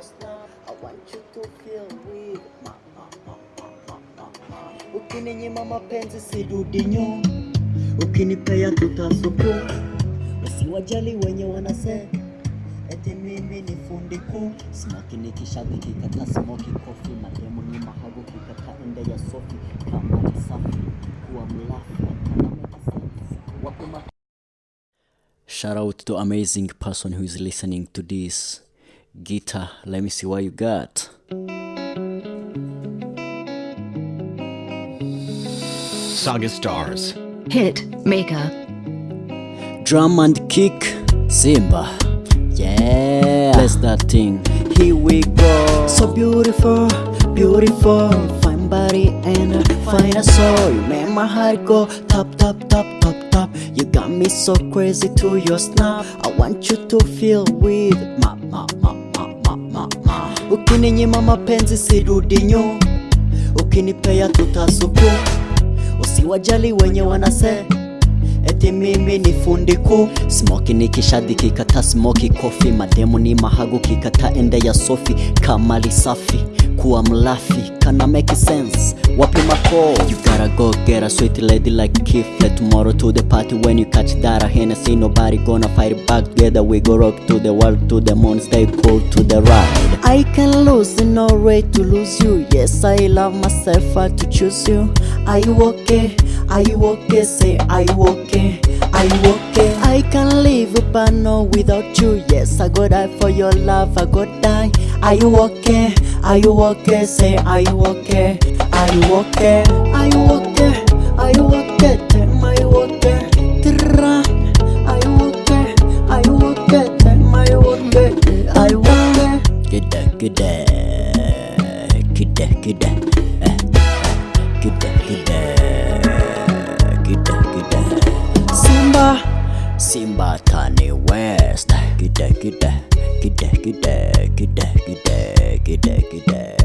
your snap. I want you to feel ma. Ukininyima mapenzi sirudi nyuma, ukinipea tutasuku. Usiwajali wenye wanasema eti mimi ni fundi kuu. Smoki nikishabi kikata smoki kofi, mademu ni mahagu kikata ende ya sofi kama ni safi kuwa mlafi Shout out to amazing person who is listening to this. Guitar, let me see what you got. Saga Stars. Hit Maker. Drum and kick, Simba. Yeah, bless that thing. Here we go. So beautiful, beautiful, fine body and a fine soul. You make my heart go top, top, top, top, top. You got me so crazy to your snap. I want you to feel with ma, Ukininyima mapenzi sirudi nyuma, ukinipea tutasuku. Usiwajali wenye wanase. Eti mimi ni fundi kuu smoki nikishadi kikata smoki kofi. Mademu ni mahagu kikata ende ya sofi. Kamali safi kuwa mlafi. Kana make sense. Wapi mako? You gotta go get a sweet lady like Kifle tomorrow to the party when you catch that. Hennessy nobody gonna fight back together. We go rock to the world to the moon stay cool to the ride I can lose in no way to lose you yes I love myself I to choose you are you okay are you okay say are you okay are you okay I can live but no without you yes I go die for your love I go die are you okay are you okay say are you okay are you okay are you okay are you okay Gide gide Eh, Gide gide Gide gide Simba. Simba Tani West. Gide gide Gide gide Gide gide Gide gide